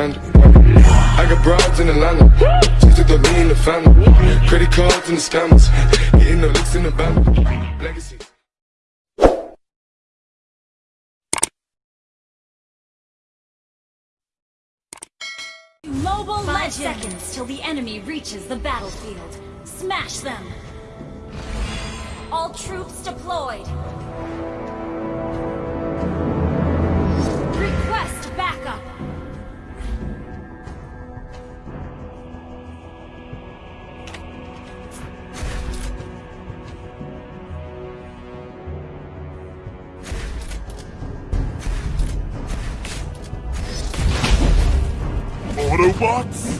I got broads in Atlanta. Just took the lean in the family. Credit cards and the scammers. Hitting the licks in the band. Legacy. Mobile Five seconds till the enemy reaches the battlefield. Smash them! All troops deployed! Autobots?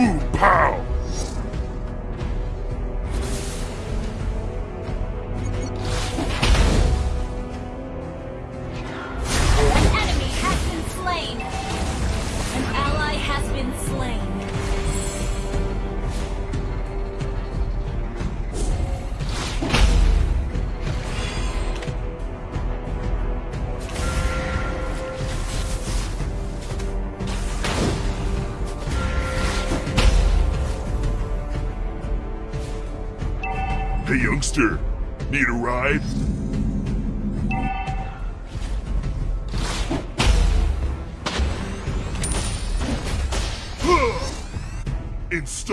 Boom pow!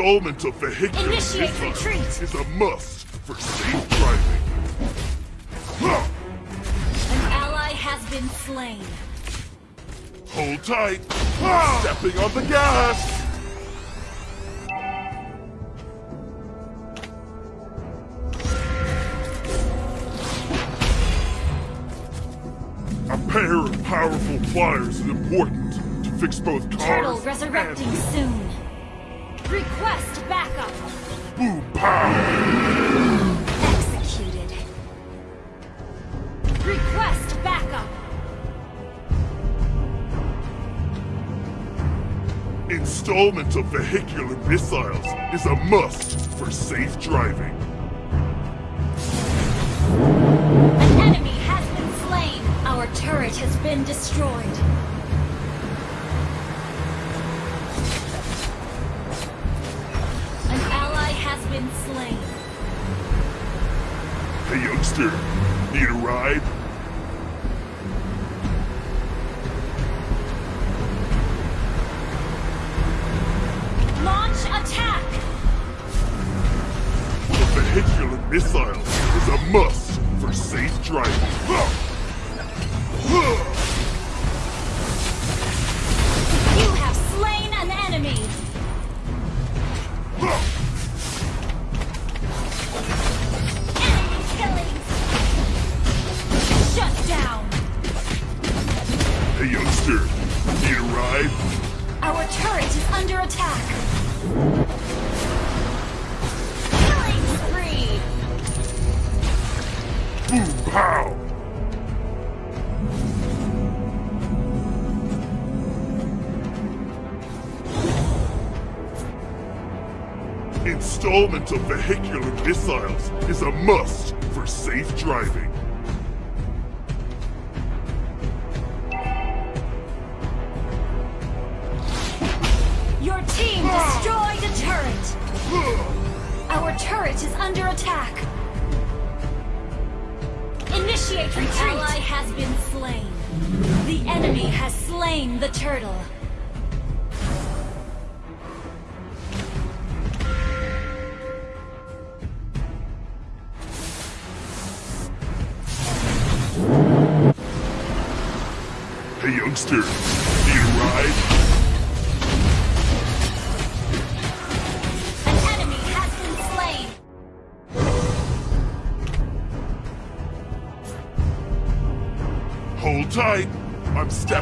Installment of vehicular Initiate missiles retreat. is a must for safe driving. An ally has been slain. Hold tight. Stepping on the gas. A pair of powerful flyers is important to fix both cars Turtle resurrecting soon. Request backup! boom pow. Executed. Request backup! Installment of vehicular missiles is a must for safe driving. An enemy has been slain! Our turret has been destroyed. Installment of vehicular missiles is a must for safe driving.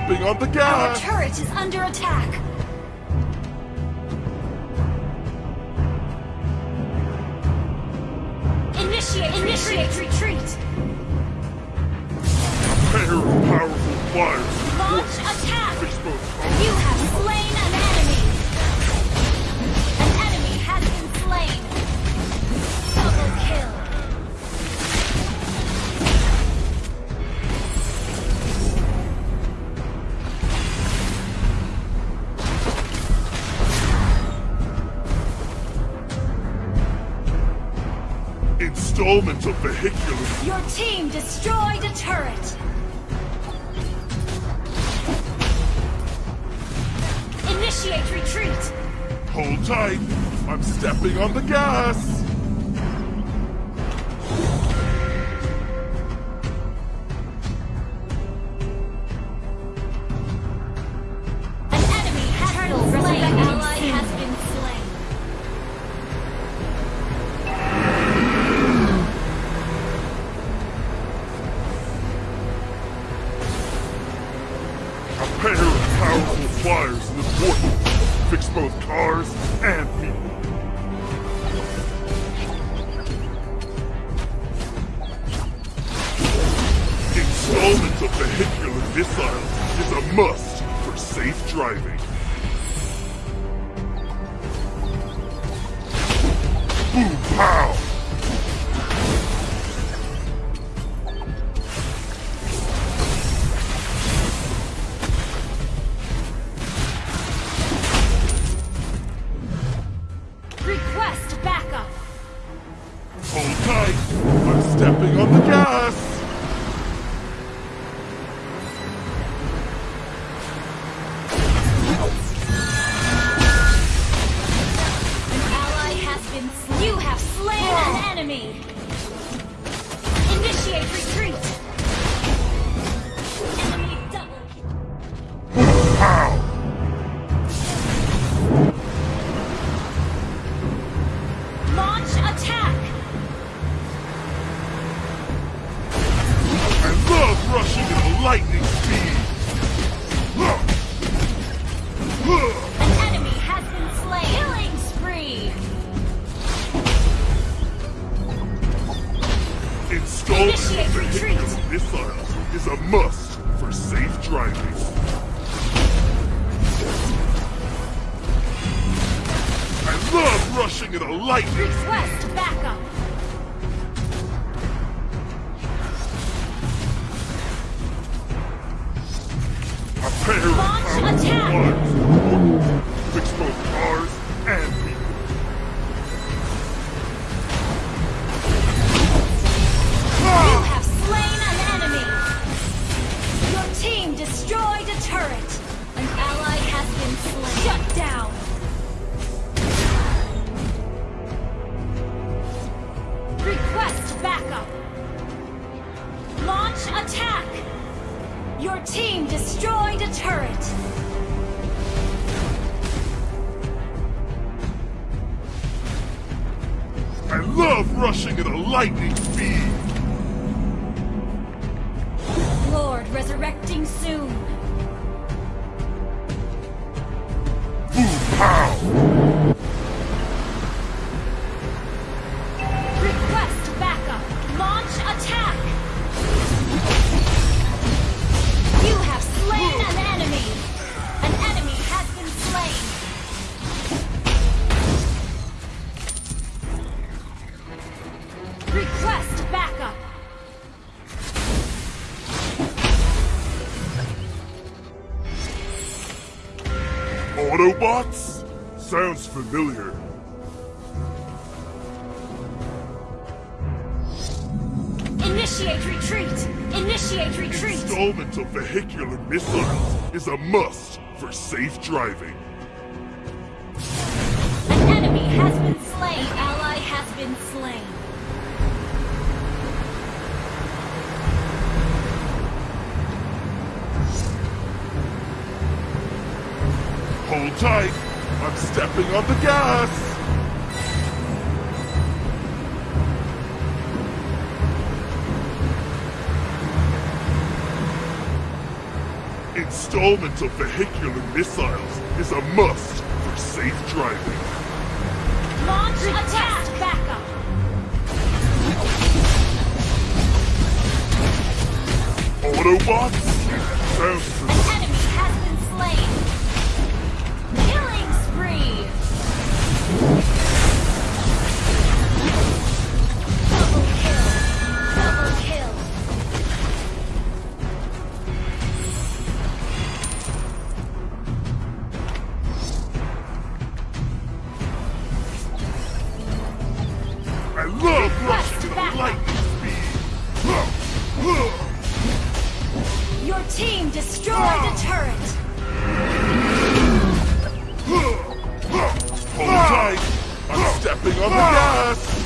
stepping on the gas! Our turret is under attack! Initiate, initiate, retreat! A pair of powerful fires! Launch attack! You have slain! installment of vehicular... Your team destroyed a turret! Initiate retreat! Hold tight! I'm stepping on the gas! Is a must for safe driving. An enemy has been slain. Ally has been slain. Hold tight. I'm stepping on the gas. Installment of vehicular missiles is a must for safe driving. Launch attack! Backup! Autobots? Sounds tight. I'm stepping on the gas.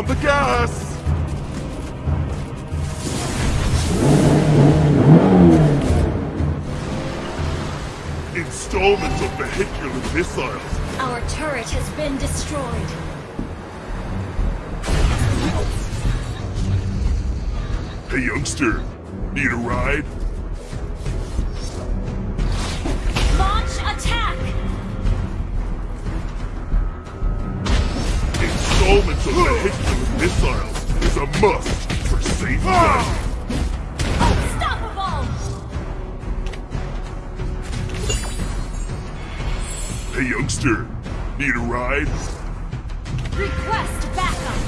On the gas. Installment of vehicular missiles. Our turret has been destroyed. Hey, youngster. Need a ride? Launch attack! Installment of the vehicular missiles is a must for safe. Unstoppable! Hey, youngster. Need a ride? Request backup!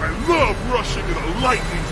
I love rushing at a lightning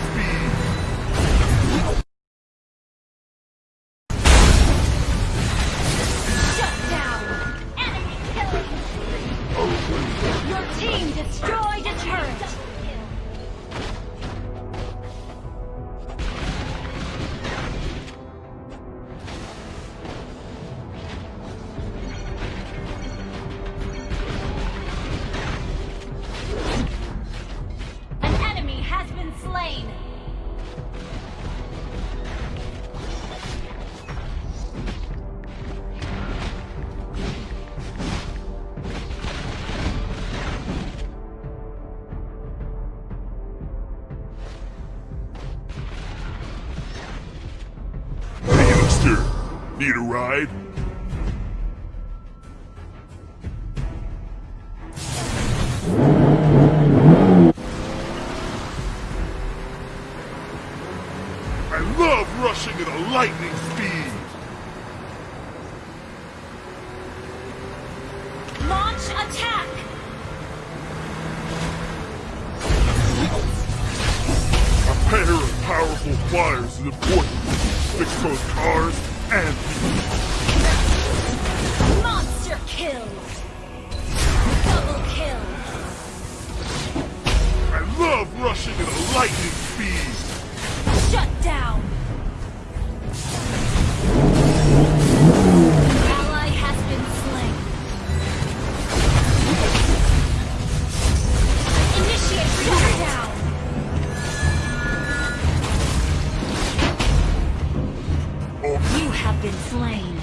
cars and people. Monster kill! Double kill! I love rushing at a lightning speed. Shut down! Been slain.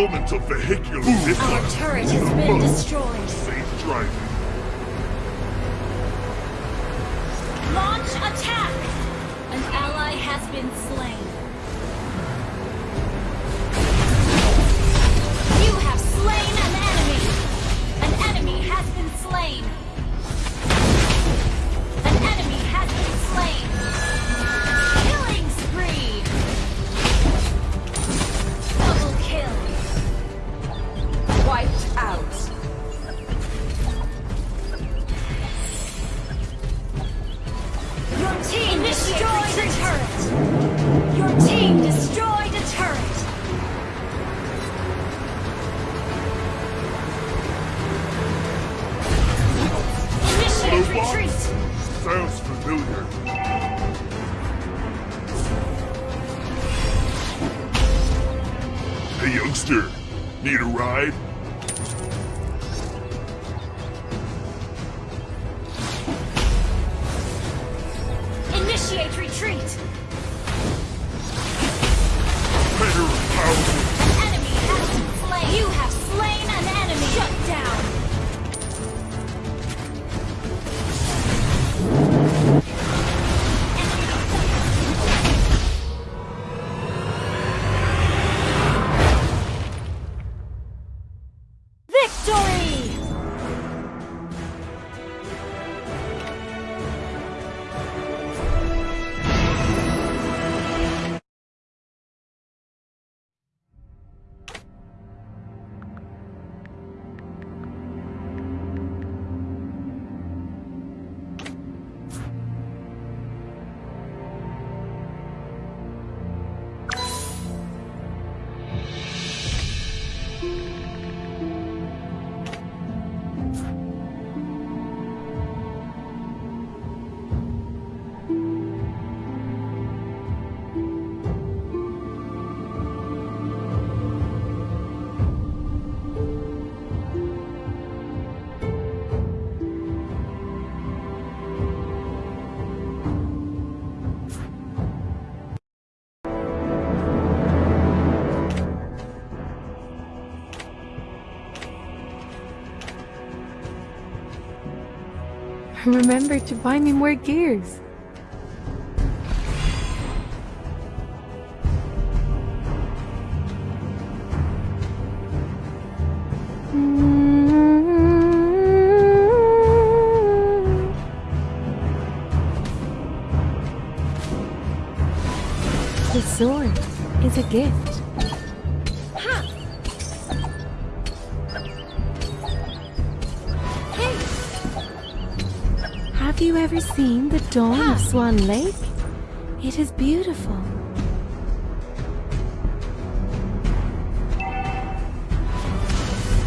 Installment of vehicular Our turret has been destroyed. Safe driving. Remember to buy me more gears. The sword is a gift. dawn of Swan Lake? It is beautiful.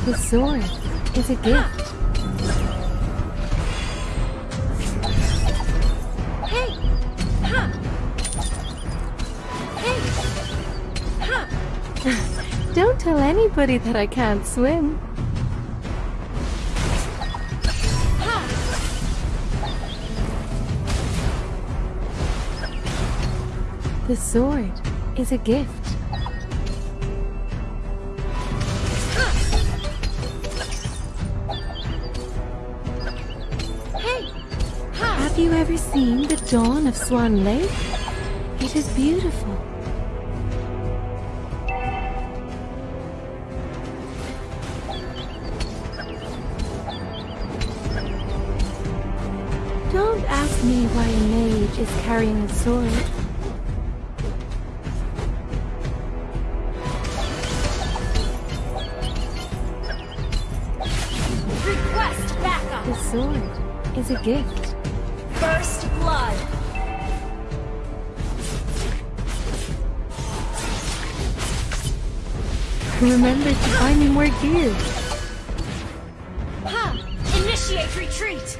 The sword is a gift. Hey. Don't tell anybody that I can't swim. The sword is a gift. Have you ever seen the dawn of Swan Lake? It is beautiful. Don't ask me why a mage is carrying a sword. The sword is a gift. First blood! Remember to buy me more gear. Ha! Initiate retreat!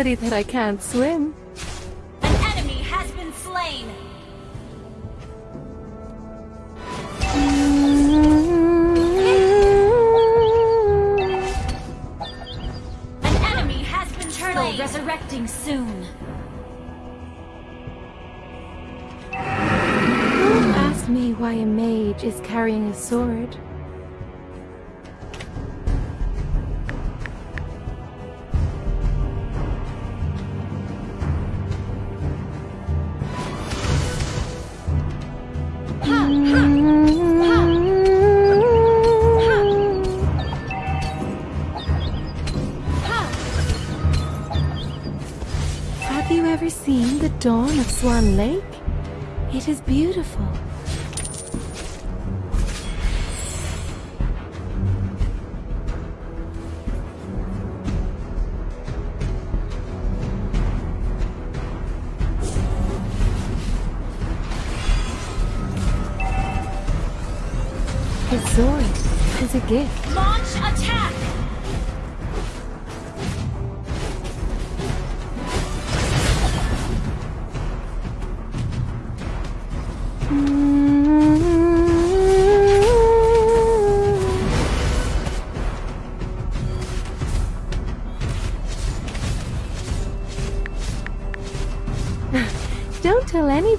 Anybody that I can't swim. An enemy has been slain! An enemy has been slain! resurrecting soon! Don't ask me why a mage is carrying a sword. Swan Lake? It is beautiful.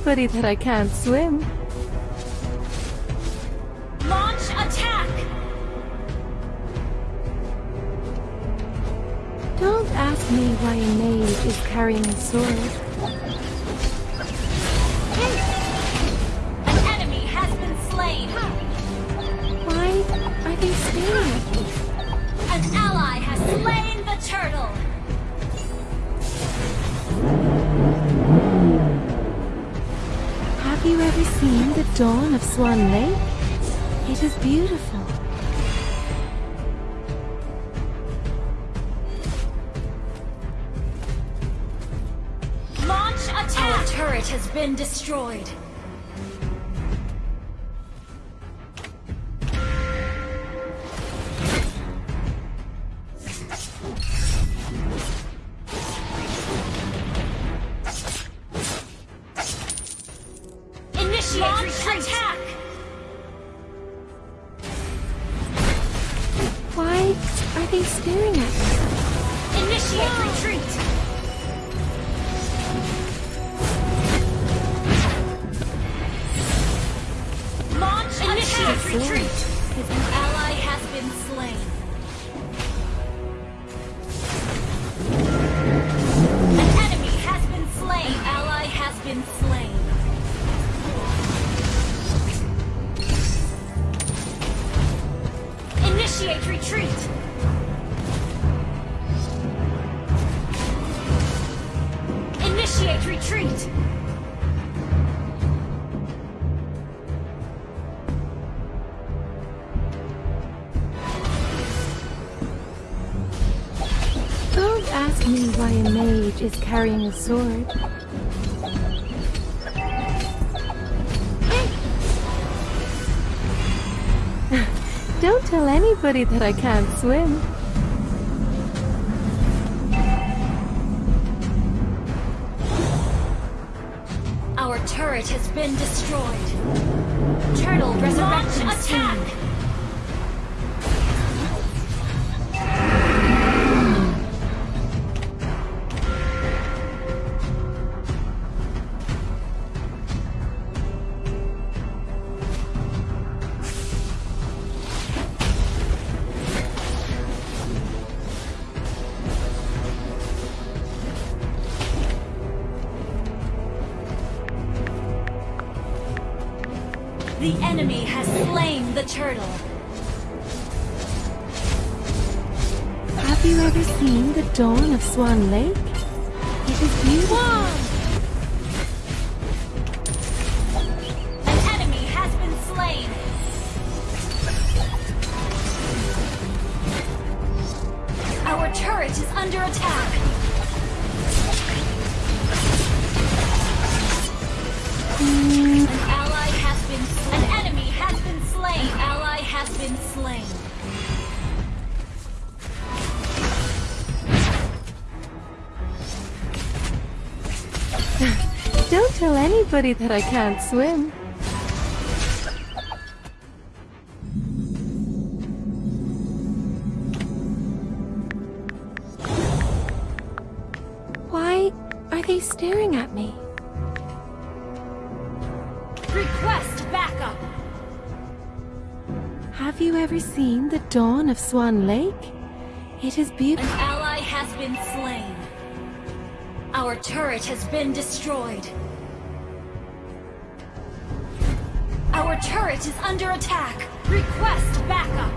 Anybody that I can't swim. Launch attack! Don't ask me why a mage is carrying a sword. Dawn of Swan retreat! Don't ask me why a mage is carrying a sword. Don't tell anybody that I can't swim. Turret has been destroyed. Turtle resurrection attack. Swan Lake? That I can't swim. Why are they staring at me? Request backup. Have you ever seen the dawn of Swan Lake? It is beautiful. An beautiful. ally has been slain. Our turret has been destroyed. Turret is under attack. Request backup.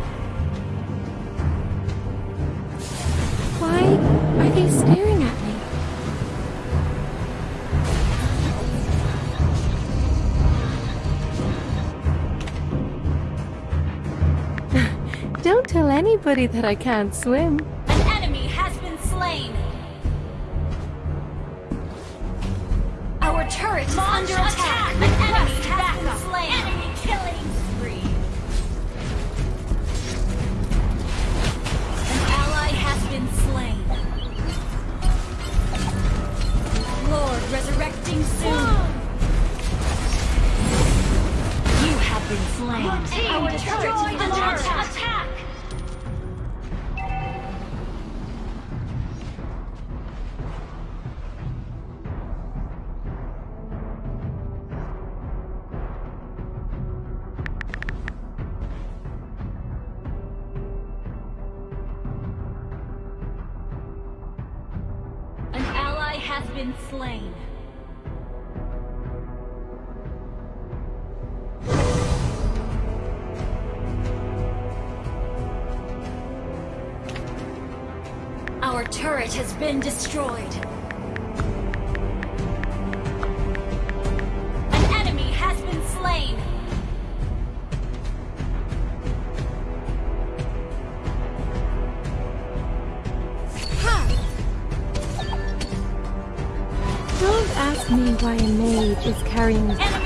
Why are they staring at me? Don't tell anybody that I can't swim. Been destroyed. An enemy has been slain. Don't ask me why a maid is carrying Enemy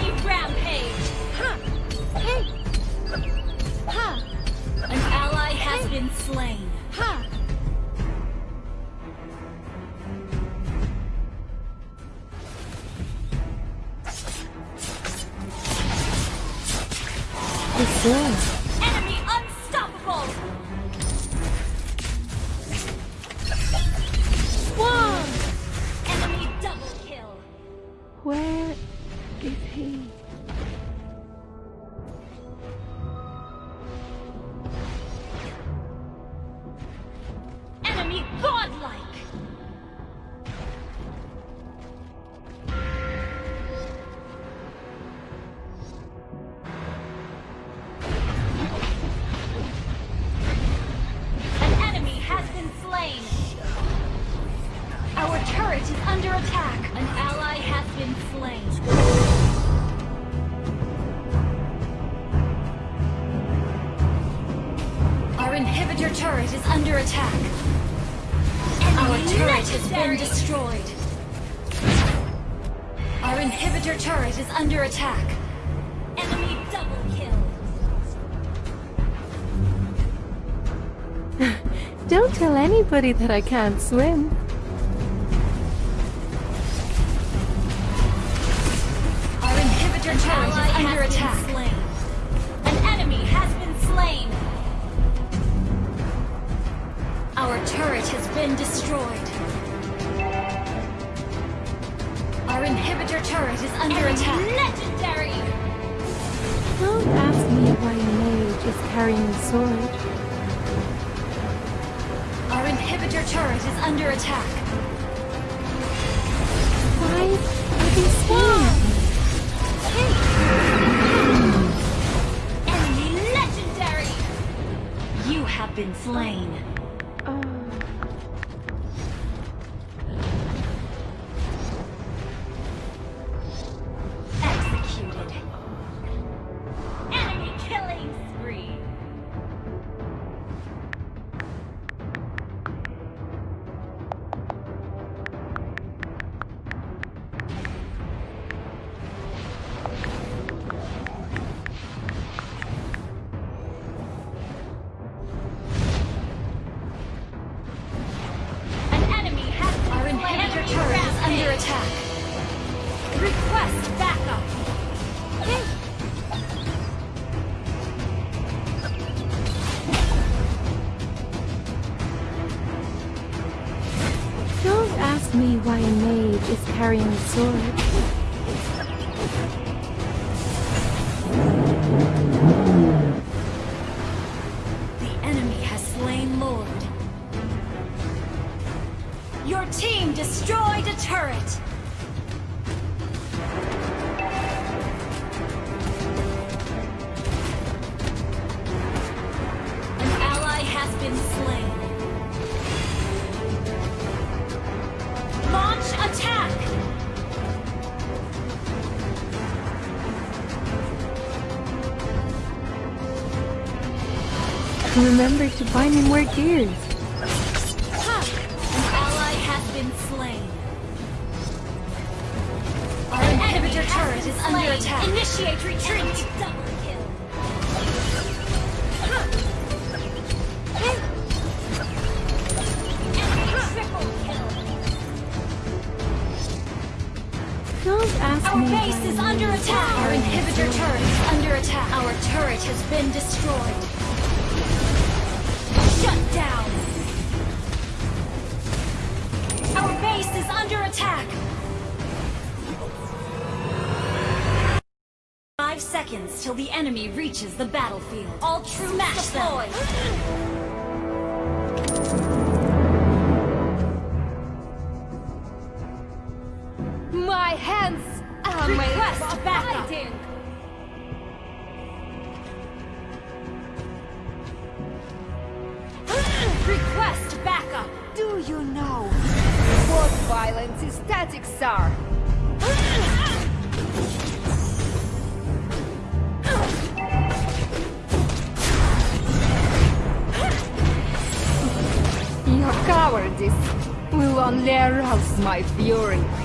anybody that I can't swim. Our inhibitor turret is under attack. Slain. An enemy has been slain. Our turret has been destroyed. Our inhibitor turret is under attack. Legendary! Don't ask me why a mage is carrying a sword. Inhibitor turret is under attack. Why are they scared? Enemy legendary! You have been slain. Remember to buy me more gears. Ha! An ally has been slain. Our inhibitor turret is under attack. Initiate retreat. Double kill. Enemy triple kill. Don't ask Our me base is under attack. Our inhibitor turret is under attack. Our turret has been destroyed. Base is under attack. Five seconds till the enemy reaches the battlefield. All troops deployed. My fury.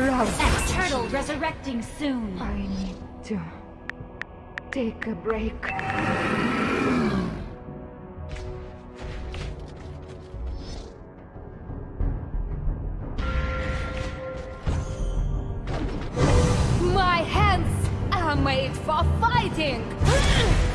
their. Turtle resurrecting soon. I need to take a break. My hands are made for fighting!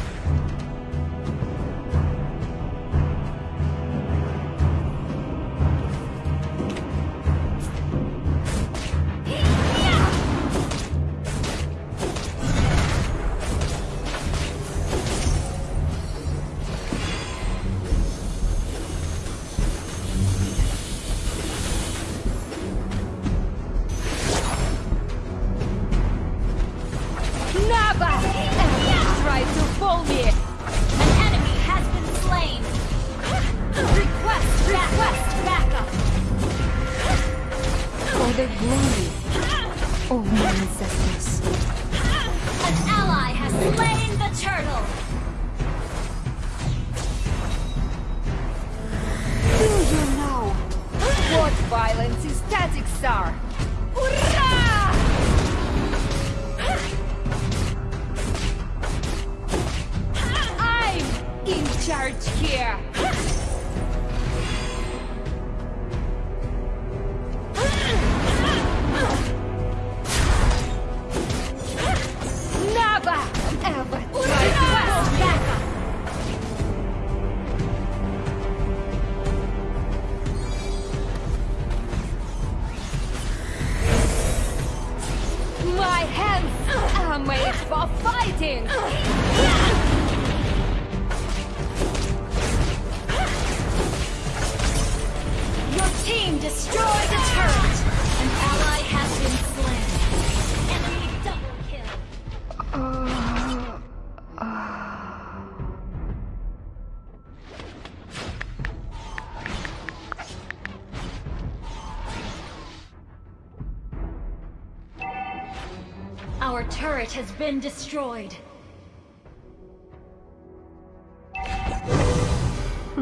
Our turret has been destroyed.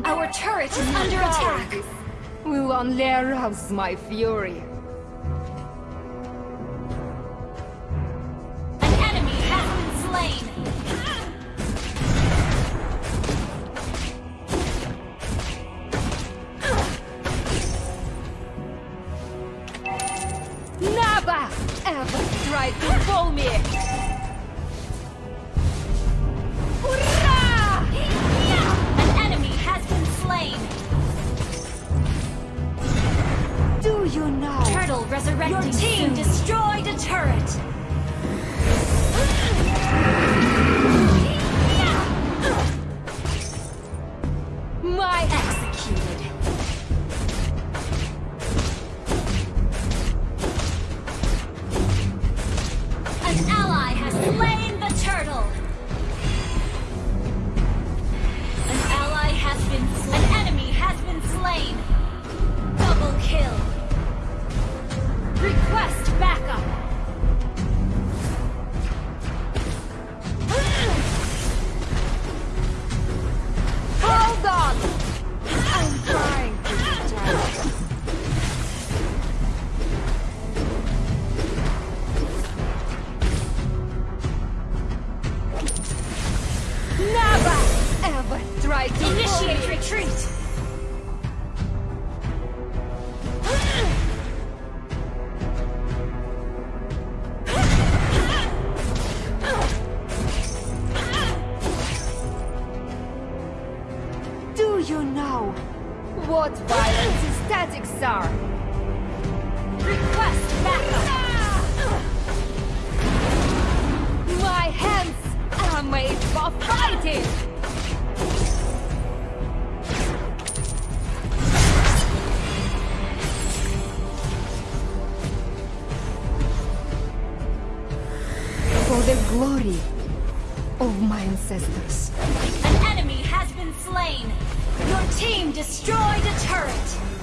Our turret is under attack! Will only arouse my fury. you know what violence is tactics are? Request backup! My hands are made for fighting! For the glory of my ancestors. An enemy has been slain! Your team destroyed a turret.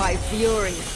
My fury.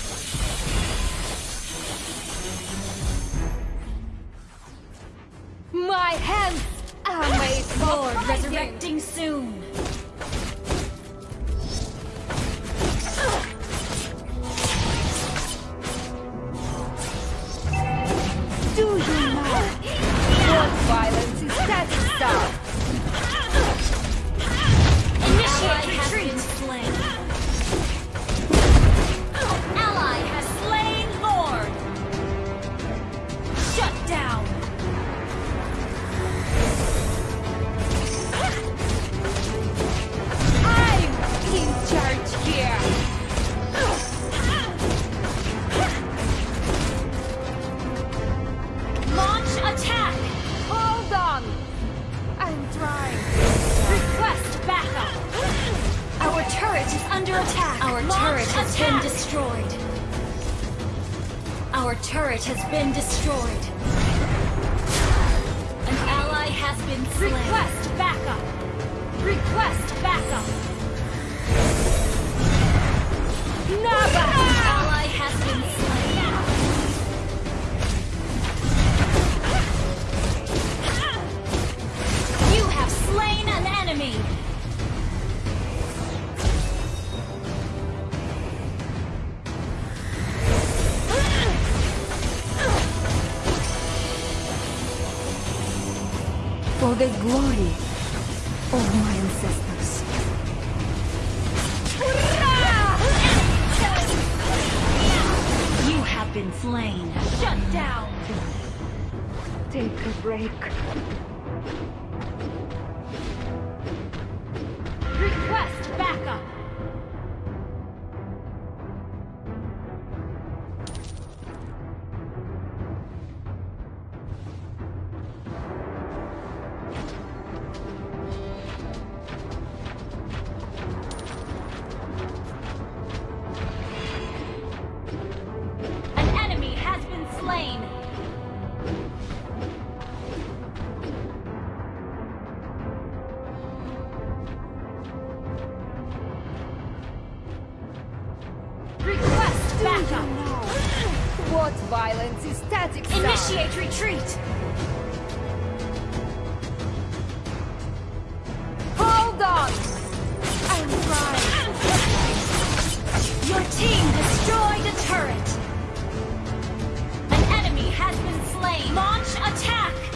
For the What violence is static. Initiate retreat! Hold on! I'm right. Your team destroyed a turret! An enemy has been slain! Launch attack!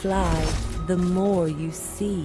fly, the more you see.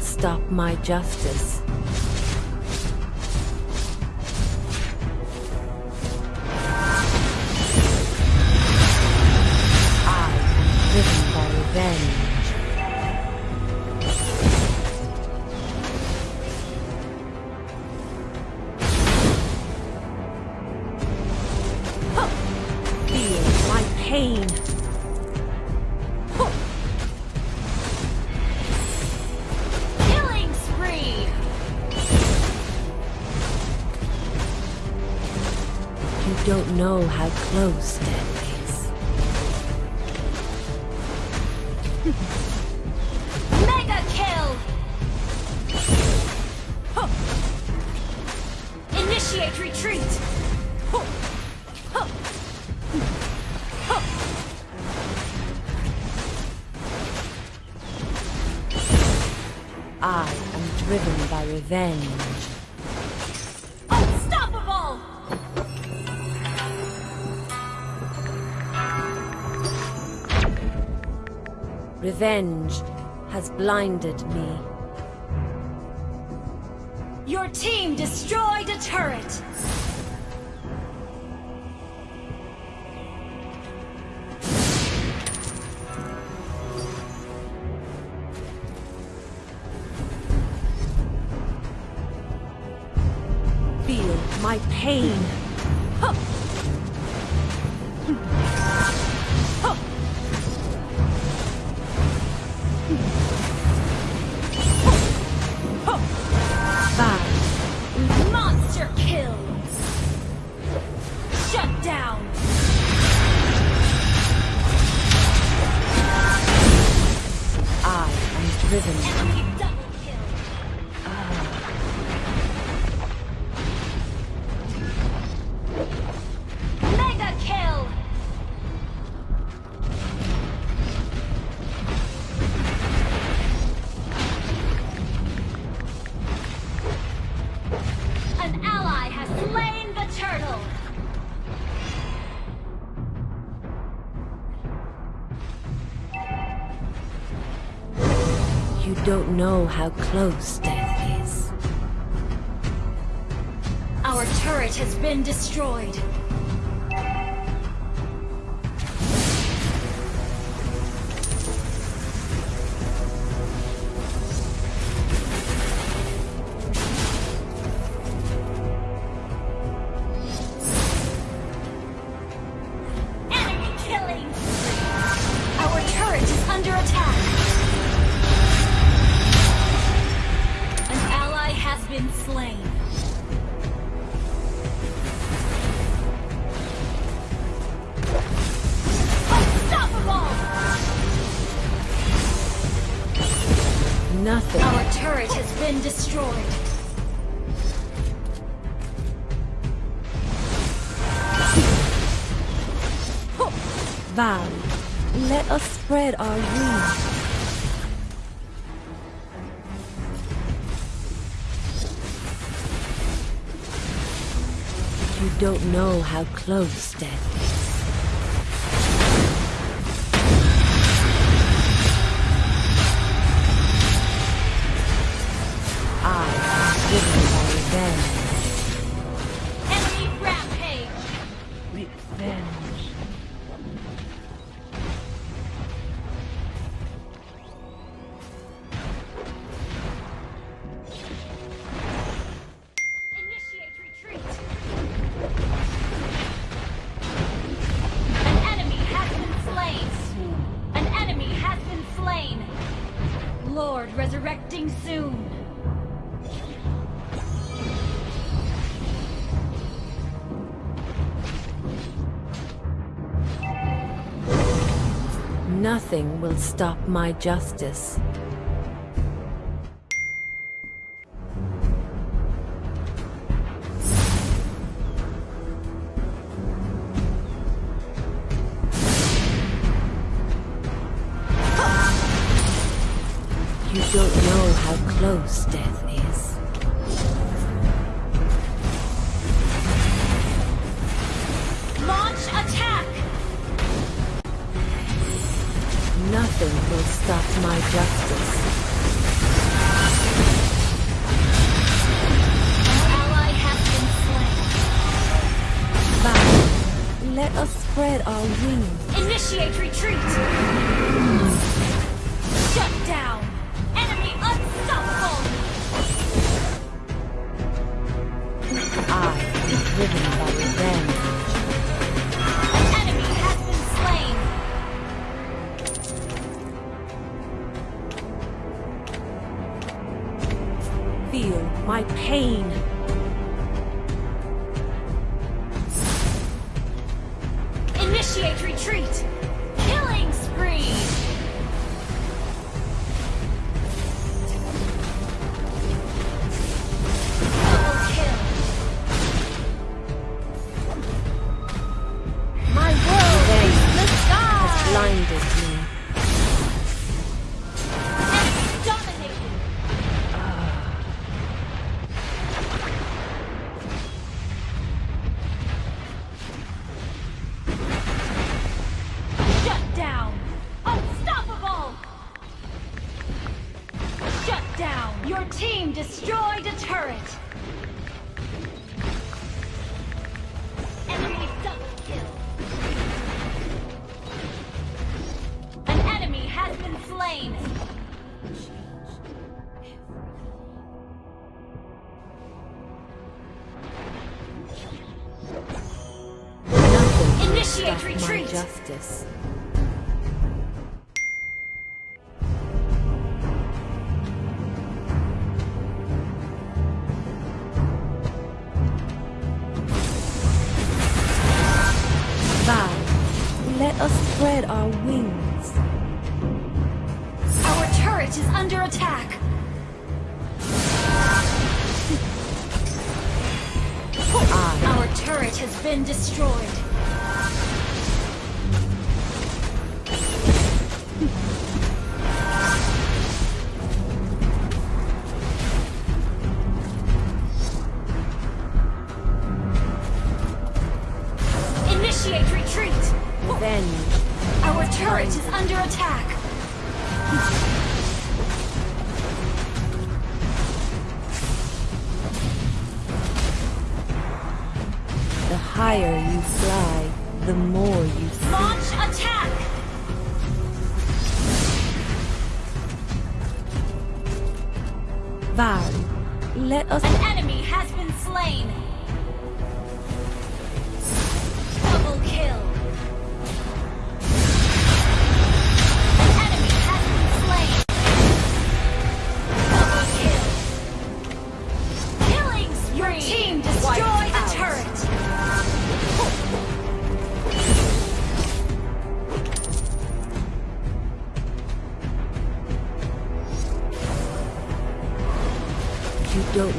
can't stop my justice. I, driven by revenge. My pain. close, Dead. Revenge has blinded me. Your team destroyed a turret! know how close death is. Our turret has been destroyed. close, Dad. will stop my justice. You don't know how close death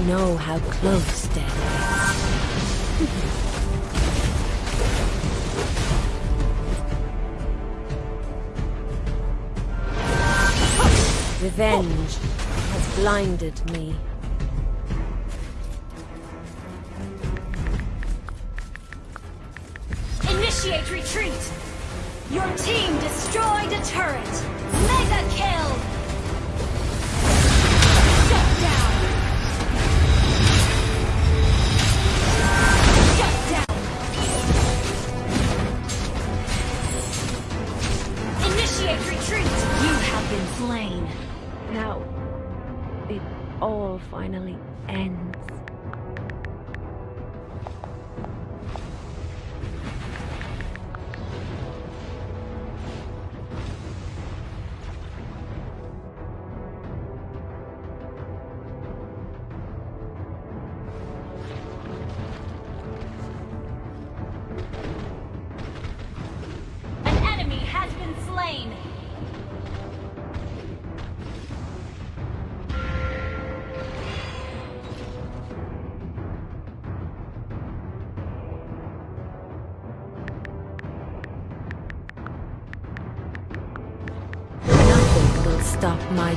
know how close death is. Revenge has blinded me.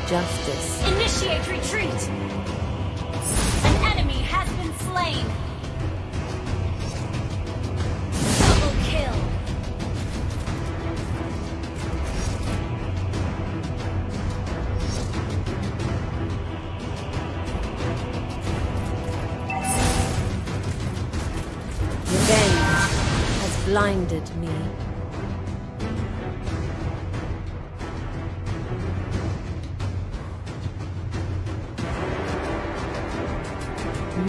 justice. Initiate retreat! An enemy has been slain! Double kill! Revenge has blinded me.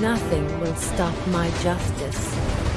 Nothing will stop my justice.